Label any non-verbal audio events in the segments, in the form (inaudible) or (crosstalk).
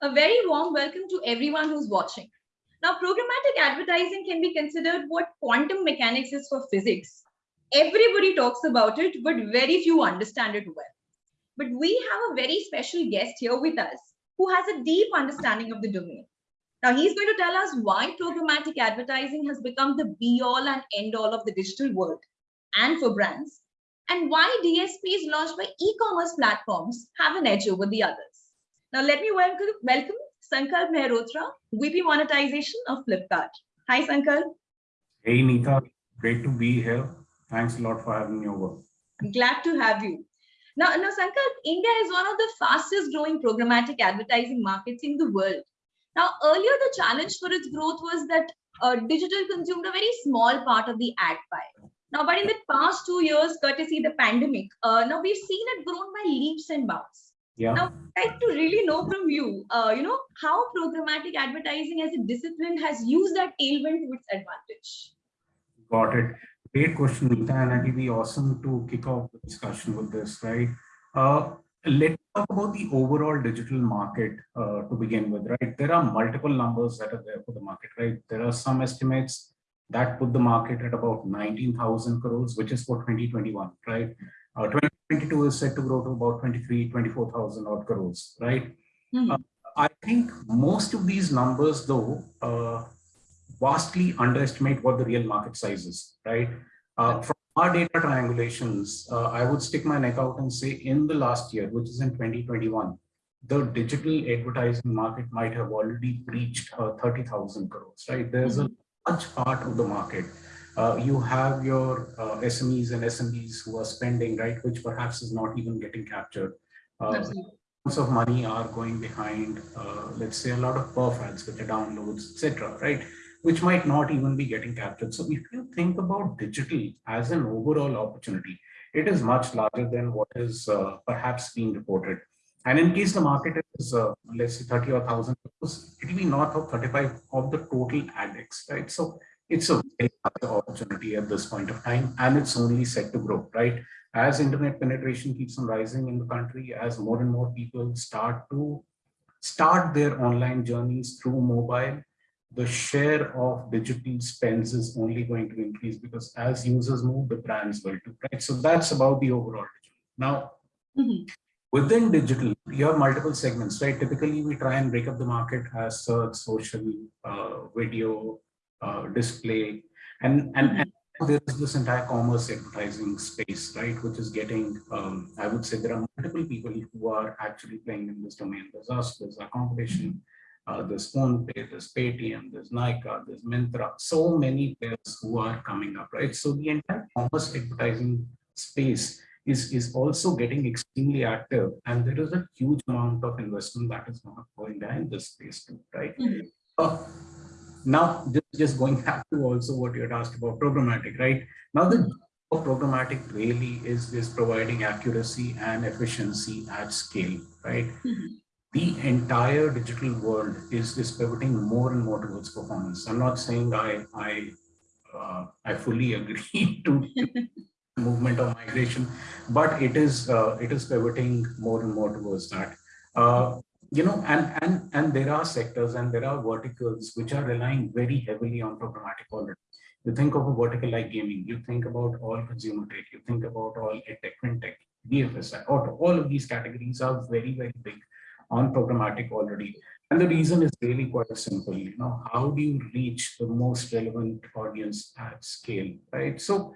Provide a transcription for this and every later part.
A very warm welcome to everyone who's watching. Now, programmatic advertising can be considered what quantum mechanics is for physics. Everybody talks about it, but very few understand it well. But we have a very special guest here with us who has a deep understanding of the domain. Now, he's going to tell us why programmatic advertising has become the be all and end all of the digital world and for brands, and why DSPs launched by e-commerce platforms have an edge over the others. Now, let me welcome, welcome Sankalp Mehrotra, VP Monetization of Flipkart. Hi, Sankalp. Hey, Neeta. Great to be here. Thanks a lot for having me over. Glad to have you. Now, now Sankalp, India is one of the fastest growing programmatic advertising markets in the world. Now, earlier the challenge for its growth was that uh, digital consumed a very small part of the ad pie. Now, but in the past two years, courtesy the pandemic, uh, now we've seen it grown by leaps and bounds. Yeah. Now, I'd like to really know from you, uh, you know, how programmatic advertising as a discipline has used that tailwind to its advantage. Got it. Great question, Neeta, and it'll be awesome to kick off the discussion with this, right? Uh, let's talk about the overall digital market uh, to begin with, right? There are multiple numbers that are there for the market, right? There are some estimates that put the market at about 19,000 crores, which is for 2021, right? Uh, 2022 is set to grow to about 23, 24,000 odd crores, right? Mm uh, I think most of these numbers, though, uh, vastly underestimate what the real market size is, right? Uh, from our data triangulations, uh, I would stick my neck out and say in the last year, which is in 2021, the digital advertising market might have already breached uh, 30,000 crores, right? There's mm -hmm. a large part of the market. Uh, you have your uh, SMEs and SMBs who are spending, right, which perhaps is not even getting captured. Uh, of money are going behind, uh, let's say, a lot of perf ads, which are downloads, etc., right, which might not even be getting captured. So if you think about digital as an overall opportunity, it is much larger than what is uh, perhaps being reported. And in case the market is, uh, let's say 30 or 1000, it will be north of 35 of the total AdX, right? So it's a very large opportunity at this point of time, and it's only set to grow, right? As internet penetration keeps on rising in the country, as more and more people start to start their online journeys through mobile, the share of digital spends is only going to increase because as users move, the brands will too, right? So that's about the overall digital. Now, mm -hmm. Within digital, you have multiple segments, right? Typically, we try and break up the market as search, social, uh, video, display, and, and, and there's this entire commerce advertising space, right? Which is getting, um, I would say there are multiple people who are actually playing in this domain. There's us, there's our competition, uh, there's PhonePe, there's Paytm, there's Nykaa, there's Myntra, so many players who are coming up, right? So the entire commerce advertising space is, is also getting extremely active and there is a huge amount of investment that is not going in this space too, right? Mm -hmm. uh, now, just, just going back to also what you had asked about programmatic, right? Now the programmatic really is, is providing accuracy and efficiency at scale, right? Mm -hmm. The entire digital world is, is pivoting more and more towards performance. I'm not saying I, I, uh, I fully (laughs) agree to (laughs) movement of migration, but it is uh, it is pivoting more and more towards that. Uh, you know, and and and there are sectors and there are verticals which are relying very heavily on programmatic already. You think of a vertical like gaming, you think about all consumer tech, you think about all tech, fintech, BFSI, auto, all of these categories are very, very big on programmatic already. And the reason is really quite simple, you know, how do you reach the most relevant audience at scale, right? So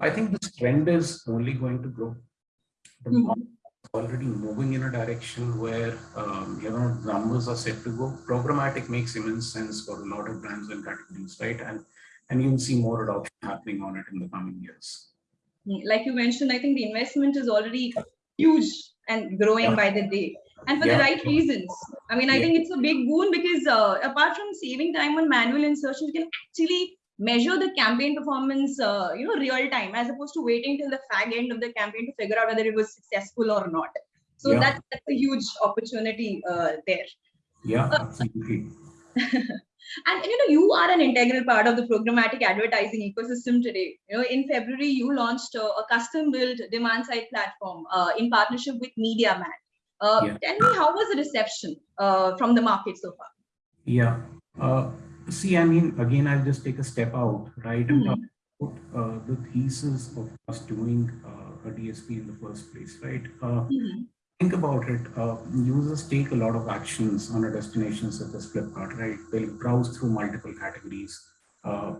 I think this trend is only going to grow. The mm -hmm. Already moving in a direction where um, you know numbers are set to go. Programmatic makes immense sense for a lot of brands and categories, right? And and you'll see more adoption happening on it in the coming years. Like you mentioned, I think the investment is already huge and growing yeah. by the day and for yeah. the right reasons. I mean, I yeah. think it's a big boon because uh, apart from saving time on manual insertion, you can actually measure the campaign performance, uh, you know, real time, as opposed to waiting till the fag end of the campaign to figure out whether it was successful or not. So yeah. that's, that's a huge opportunity uh, there. Yeah, uh, absolutely. (laughs) and you know, you are an integral part of the programmatic advertising ecosystem today. You know, in February, you launched a, a custom-built demand-side platform uh, in partnership with MediaMath. Uh, Yeah. Tell me, how was the reception uh, from the market so far? Yeah. See, I mean, again, I'll just take a step out, right? And talk about uh, the thesis of us doing uh, a DSP in the first place, right? Uh, Mhm. think about it. Uh, users take a lot of actions on a destination such as Flipkart, right? They'll browse through multiple categories. Uh,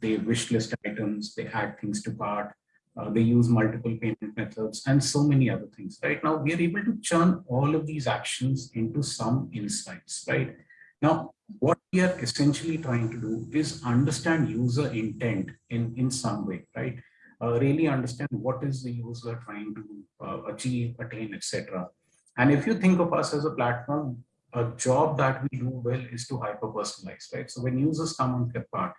they wish list items, they add things to cart, uh, they use multiple payment methods and so many other things, right? Now we are able to churn all of these actions into some insights, right? Now, what we are essentially trying to do is understand user intent in, in some way, right? Uh, really understand what is the user trying to uh, achieve, attain, etc. And if you think of us as a platform, a job that we do well is to hyper personalize, right? So when users come on Flipkart,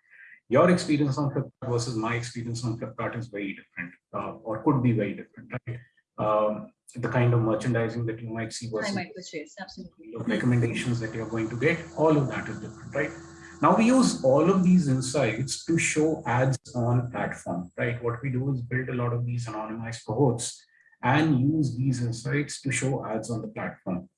your experience on Flipkart versus my experience on Flipkart is very different uh, or could be very different, right? Um, the kind of merchandising that you might see I might purchase, absolutely. recommendations that you're going to get, all of that is different, right? Now we use all of these insights to show ads on platform, right? What we do is build a lot of these anonymized cohorts and use these insights to show ads on the platform.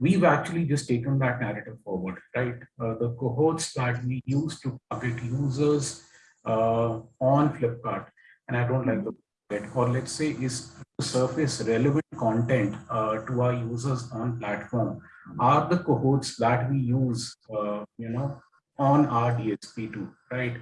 We've actually just taken that narrative forward, right? Uh, the cohorts that we use to target users uh, on Flipkart, and I don't like the word, or let's say is to surface relevant content uh, to our users on platform are the cohorts that we use, uh, you know, on our DSP too, right?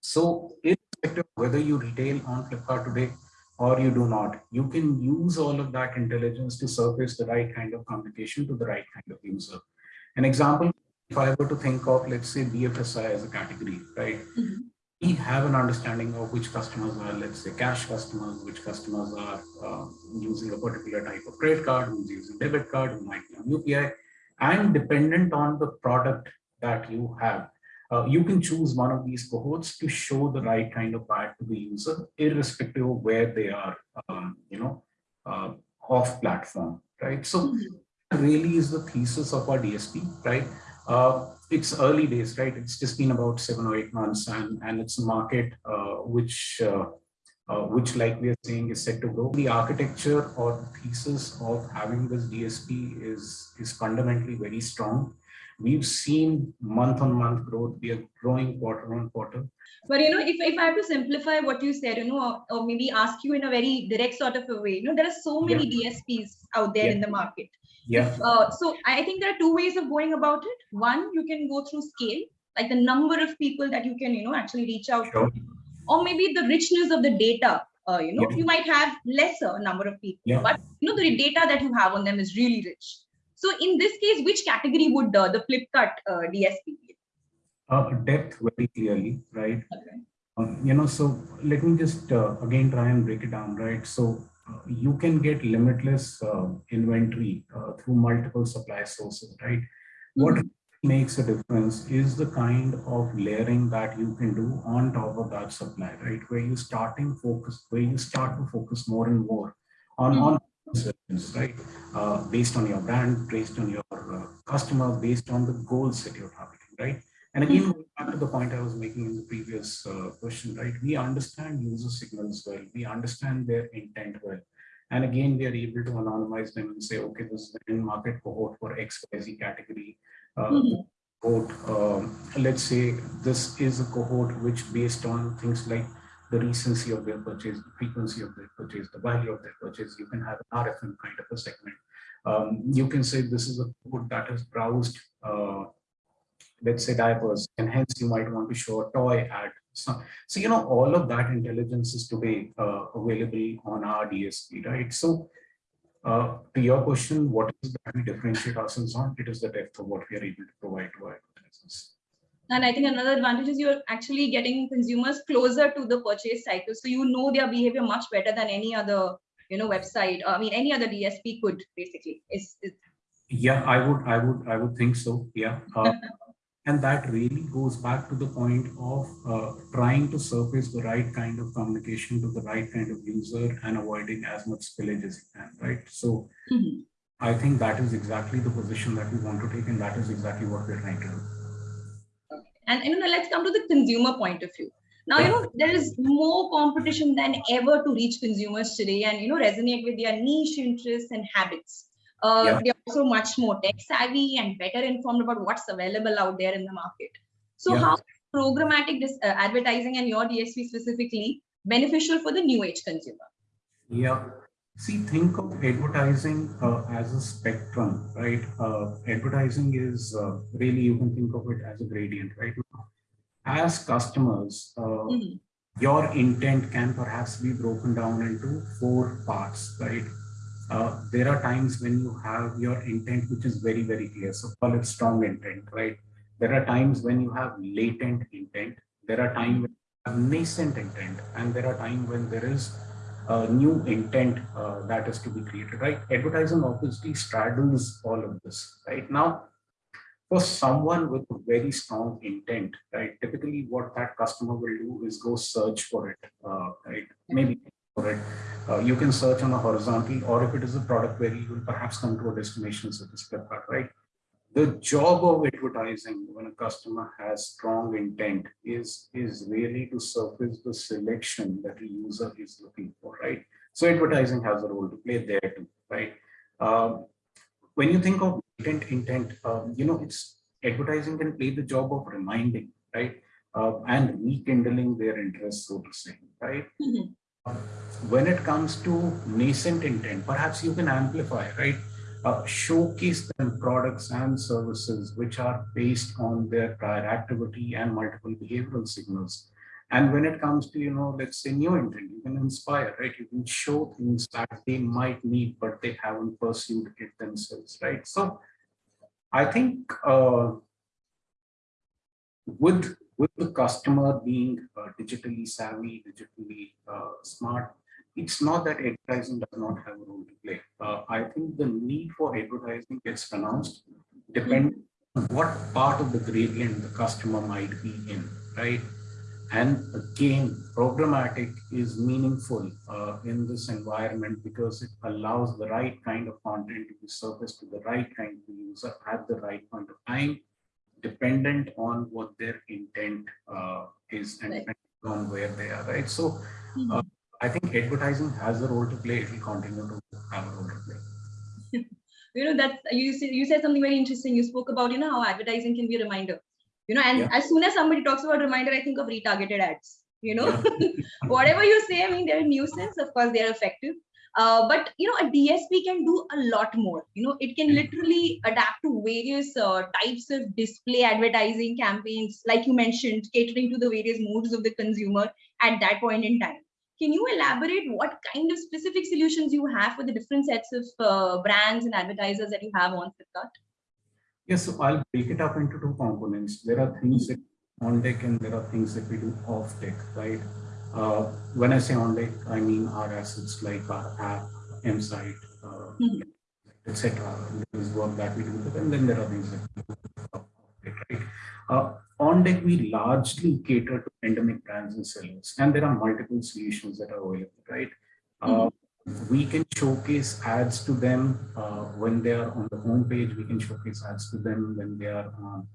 So irrespective whether you retail on Flipkart today or you do not, you can use all of that intelligence to surface the right kind of communication to the right kind of user. An example, if I were to think of, let's say BFSI as a category, right? Mhm. We have an understanding of which customers are, let's say cash customers, which customers are uh, using a particular type of credit card, who's using debit card, who might be on UPI, and dependent on the product that you have, uh, you can choose one of these cohorts to show the right kind of ad to the user, irrespective of where they are, um, you know, uh, off platform, right? So Mhm. really is the thesis of our DSP, right? Uh, it's early days, right? It's just been about seven or eight months, and and it's a market uh, which, uh, uh, which, like we are saying, is set to grow. The architecture or thesis of having this DSP is is fundamentally very strong. We've seen month on month growth. We are growing quarter on quarter. But you know, if, if I have to simplify what you said, you know, or, or maybe ask you in a very direct sort of a way, you know, there are so many DSPs out there Yeah. in the market. Yeah, Uh, so I think there are two ways of going about it. One, you can go through scale, like the number of people that you can, you know, actually reach out sure. to, or maybe the richness of the data. Uh, you know, Yeah. you might have lesser number of people, Yeah. but you know, the data that you have on them is really rich. So in this case, which category would uh, the Flipkart uh, DSP be? Uh, depth very clearly, right? Okay. Um, you know, so let me just uh, again try and break it down, right? So you can get limitless uh, inventory uh, through multiple supply sources, right? What Mhm. makes a difference is the kind of layering that you can do on top of that supply, right? Where you starting focus, where you start to focus more and more on Mhm. on services, right? Uh, based on your brand, based on your uh, customer, based on the goals that you're targeting, right? And again, going back to the point I was making in the previous uh, question, right? We understand user signals well. We understand their intent well. And again, we are able to anonymize them and say, okay, this is the end market cohort for XYZ category. Uh, Mhm. cohort, um, let's say this is a cohort which based on things like the recency of their purchase, the frequency of their purchase, the value of their purchase, you can have an RFM kind of a segment. Um, you can say this is a cohort that has browsed uh, let's say diapers, and hence you might want to show a toy ad. So, so you know, all of that intelligence is today uh, available on our DSP, right? So uh, to your question, what is that we differentiate ourselves on? It is the depth of what we are able to provide to our advertisers. And I think another advantage is you're actually getting consumers closer to the purchase cycle. So you know their behavior much better than any other, you know, website. I mean, any other DSP could basically. Is Yeah, I would, I would, I would think so. Yeah. Uh, (laughs) and that really goes back to the point of uh, trying to surface the right kind of communication to the right kind of user and avoiding as much spillage as you can, right? So Mhm. I think that is exactly the position that we want to take, and that is exactly what we're trying to do. and you know, let's come to the consumer point of view. Now, you know, there is more competition than ever to reach consumers today and, you know, resonate with their niche interests and habits. Uh, Yeah. They're also much more tech savvy and better informed about what's available out there in the market. So Yeah. how programmatic uh, advertising and your DSP specifically beneficial for the new age consumer? Yeah. See, think of advertising uh, as a spectrum, right? Uh, advertising is uh, really, you can think of it as a gradient, right? As customers, uh, Mhm. your intent can perhaps be broken down into four parts, right? Uh, there are times when you have your intent, which is very, very clear. So call it strong intent, right? There are times when you have latent intent. There are times when you have nascent intent, and there are times when there is a new intent uh, that is to be created, right? Advertising obviously straddles all of this, right? Now, for someone with a very strong intent, right? Typically, what that customer will do is go search for it, uh, right? Maybe for it. Uh, you can search on a horizontal, or if it is a product where you will perhaps come to a destination such as Flipkart, right? The job of advertising when a customer has strong intent is, is really to surface the selection that the user is looking for, right? So advertising has a role to play there too, right? Um, when you think of intent, intent, um, you know, it's advertising can play the job of reminding, right? Uh, and rekindling their interest, so to say, right? Mhm. When it comes to nascent intent, perhaps you can amplify, right? Uh, showcase them products and services which are based on their prior activity and multiple behavioral signals. And when it comes to, you know, let's say new intent, you can inspire, right? You can show things that they might need, but they haven't pursued it themselves, right? So I think uh, with with the customer being uh, digitally savvy, digitally uh, smart, it's not that advertising does not have a role to play. Uh, I think the need for advertising gets pronounced depending on what part of the gradient the customer might be in, right? And again, programmatic is meaningful uh, in this environment because it allows the right kind of content to be surfaced to the right kind of user at the right point of time, dependent on what their intent uh, is and Right. on where they are, right? So Mhm. uh, I think advertising has a role to play. It will continue to have a role to play. (laughs) you know that you said you said something very interesting you spoke about you know how advertising can be a reminder you know and Yeah. as soon as somebody talks about reminder i think of retargeted ads you know (laughs) whatever you say i mean they're a nuisance of course they're effective uh, but you know a dsp can do a lot more you know it can Mhm. literally adapt to various uh, types of display advertising campaigns like you mentioned catering to the various moods of the consumer at that point in time can you elaborate what kind of specific solutions you have for the different sets of uh, brands and advertisers that you have on Flipkart? Yes, so I'll break it up into two components. There are things that on deck and there are things that we do off deck, right? Uh, when I say on deck, I mean our assets like our app, M-Site, uh, Mhm. etc. There is work that we do with them, then there are things that we do off deck, right? Uh, on deck, we largely cater to endemic brands and sellers, and there are multiple solutions that are available, right? Uh, we can showcase ads to them uh, when they are on the home page. We can showcase ads to them when they are on,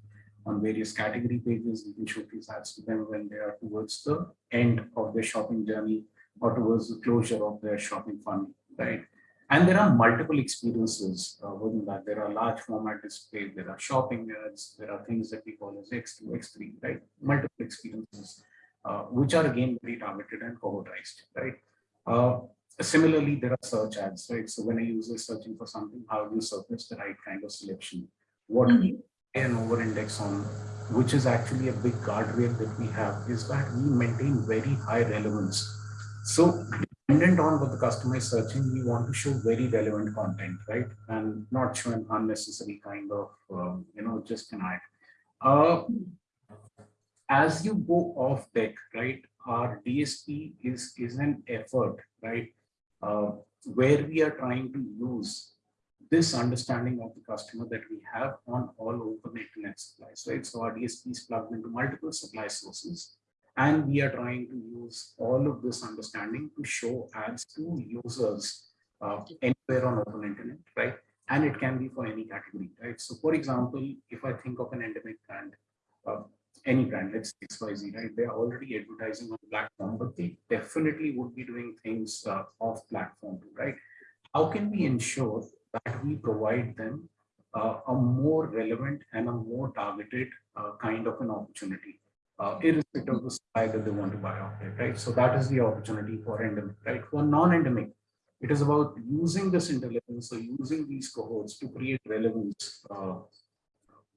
on various category pages. We can showcase ads to them when they are towards the end of their shopping journey or towards the closure of their shopping funnel, right? And there are multiple experiences uh, within that. There are large format displays, there are shopping ads, there are things that we call as X2, X3, right? Multiple experiences, uh, which are again very targeted and cohortized, right? Uh, Similarly, there are search ads, right? So when a user is searching for something, how do you surface the right kind of selection? What we an over index on, which is actually a big guardrail that we have, is that we maintain very high relevance. So dependent on what the customer is searching, we want to show very relevant content, right? And not show an unnecessary kind of, um, you know, just an ad. Uh, as you go off deck, right, our DSP is, is an effort, right, uh, where we are trying to use this understanding of the customer that we have on all open internet supplies, right? So our DSP is plugged into multiple supply sources, and we are trying to use all of this understanding to show ads to users uh, anywhere on open internet, right? And it can be for any category, right? So for example, if I think of an endemic brand, uh, any brand, let's say XYZ, right? They're already advertising on the platform, but they definitely would be doing things uh, off platform, right? How can we ensure that we provide them uh, a more relevant and a more targeted uh, kind of an opportunity, uh, irrespective of the supply that they want to buy out there, right? So that is the opportunity for endemic, right? For non-endemic, it is about using this intelligence or using these cohorts to create relevance, uh,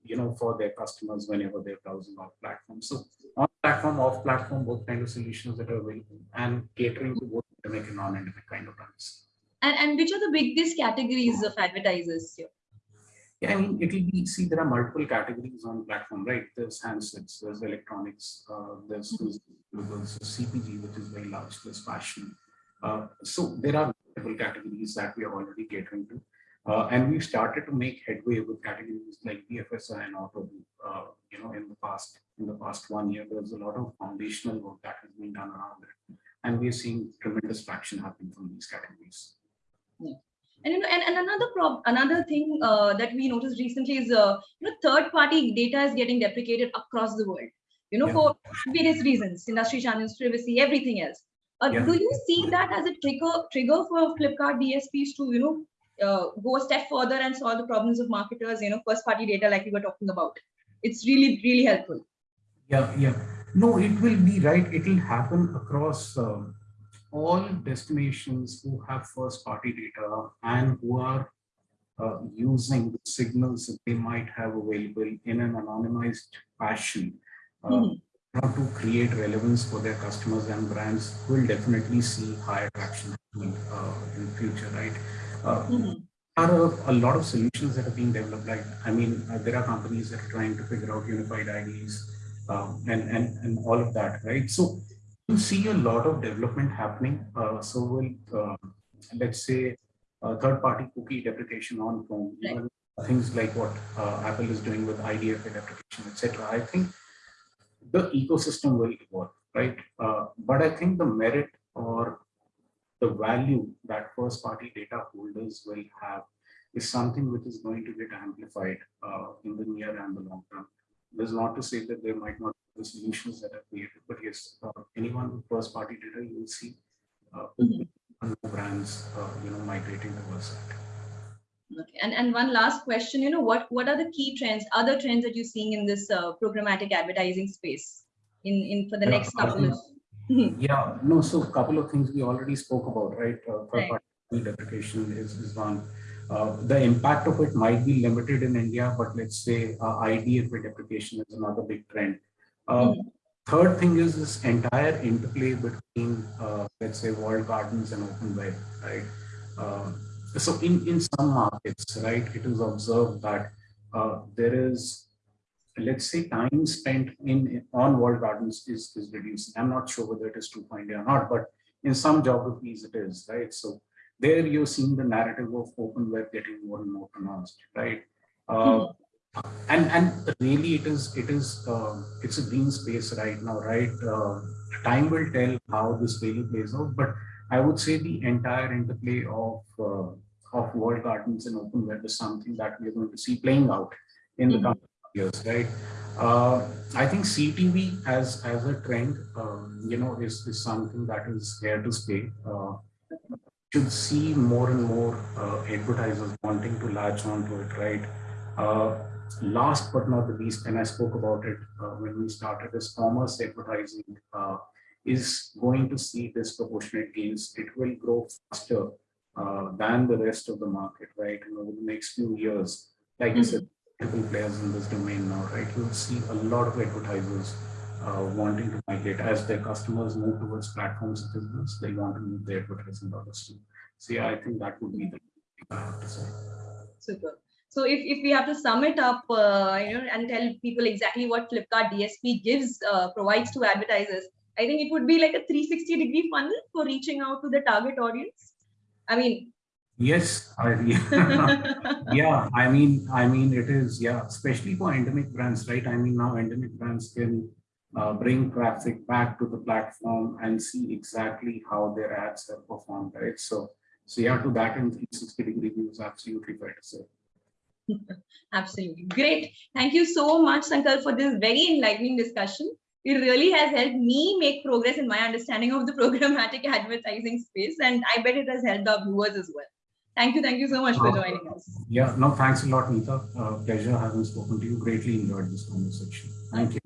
you know, for their customers whenever they're browsing our platform. So on platform, off platform, both kind of solutions that are available and catering to both endemic and non-endemic kind of runs. And, and which are the biggest categories of advertisers here? Yeah, I mean, it'll be, see, there are multiple categories on platform, right? There's handsets, there's electronics, uh, there's, there's, there's CPG, which is very large, there's fashion. Uh, so there are multiple categories that we are already catering to. Uh, and we started to make headway with categories like BFSI and auto, uh, you know, in the past, in the past one year, there's a lot of foundational work that has been done around it. And we're seeing tremendous traction happening from these categories. And, you know, and, and another prob another thing uh, that we noticed recently is, uh, you know, third party data is getting deprecated across the world, you know, yeah. for various reasons, industry channels, privacy, everything else. Uh, yeah. Do you see that as a trigger trigger for Flipkart DSPs to, you know, uh, go a step further and solve the problems of marketers, you know, first party data like we were talking about? It's really, really helpful. Yeah, yeah. No, it will be right. It will happen across um, all destinations who have first party data and who are uh, using the signals that they might have available in an anonymized fashion uh, mm to create relevance for their customers and brands will definitely see higher traction uh, in the future, right? Mm -hmm. There are a, a, lot of solutions that are being developed. Like, I mean, uh, there are companies that are trying to figure out unified IDs um, and, and, and all of that, right? So you see a lot of development happening. Uh, so will uh, let's say uh, third-party cookie deprecation on phone, right. even things like what uh, Apple is doing with IDFA deprecation, etc. I think the ecosystem will evolve, right? Uh, but I think the merit or the value that first-party data holders will have is something which is going to get amplified uh, in the near and the long term. This is not to say that there might not the solutions that are created. But yes, uh, anyone with first party data, you will see uh, mm -hmm. brands, uh, you know, migrating towards that. Okay. And, and one last question, you know, what, what are the key trends, other trends that you're seeing in this uh, programmatic advertising space in, in for the yeah, next couple of yeah, no, so a couple of things we already spoke about, right? Uh, third party deprecation is, is one. Uh, the impact of it might be limited in India, but let's say uh, IDFA deprecation is another big trend. Uh, third thing is this entire interplay between, uh, let's say, walled gardens and open web, right? Uh, so in, in some markets, right, it is observed that uh, there is, let's say, time spent in on walled gardens is, is reducing. I'm not sure whether it is true for India or not, but in some geographies it is, right? So there you're seeing the narrative of open web getting more and more pronounced, right? Uh, hmm and and really it is it is uh, it's a green space right now right? Uh, time will tell how this really plays out but i would say the entire interplay of uh, of walled gardens and open web is something that we're going to see playing out in the mm-hmm. coming years right? Uh, i think ctv as as a trend um, you know is, is something that is here to stay. Uh, should see more and more uh, advertisers wanting to latch onto it right last but not the least, and I spoke about it uh, when we started, is commerce advertising uh, is going to see disproportionate gains. It will grow faster uh, than the rest of the market, right? And over the next few years, like mm -hmm. I said, mm-hmm. multiple players in this domain now, right? You'll see a lot of advertisers uh, wanting to migrate as their customers move towards platforms such as this, they want to move their advertising dollars too. So yeah, I think that would be the thing I have to say. Super. So if, if we have to sum it up, uh, you know, and tell people exactly what Flipkart DSP gives, uh, provides to advertisers, I think it would be like a 360 degree funnel for reaching out to the target audience. I mean, yes, I, yeah. (laughs) yeah, I mean, I mean, it is, yeah, especially for endemic brands, right? I mean, now endemic brands can uh, bring traffic back to the platform and see exactly how their ads have performed, right? So, so yeah, to that in 360 degree views, absolutely fair to say. Absolutely. Great. Thank you so much, Sankalp, for this very enlightening discussion. It really has helped me make progress in my understanding of the programmatic (laughs) advertising space, and I bet it has helped our viewers as well. Thank you. Thank you so much for Uh, joining us. Yeah, no, thanks a lot, Neeta. Uh, pleasure having spoken to you. Greatly enjoyed this conversation. Thank you.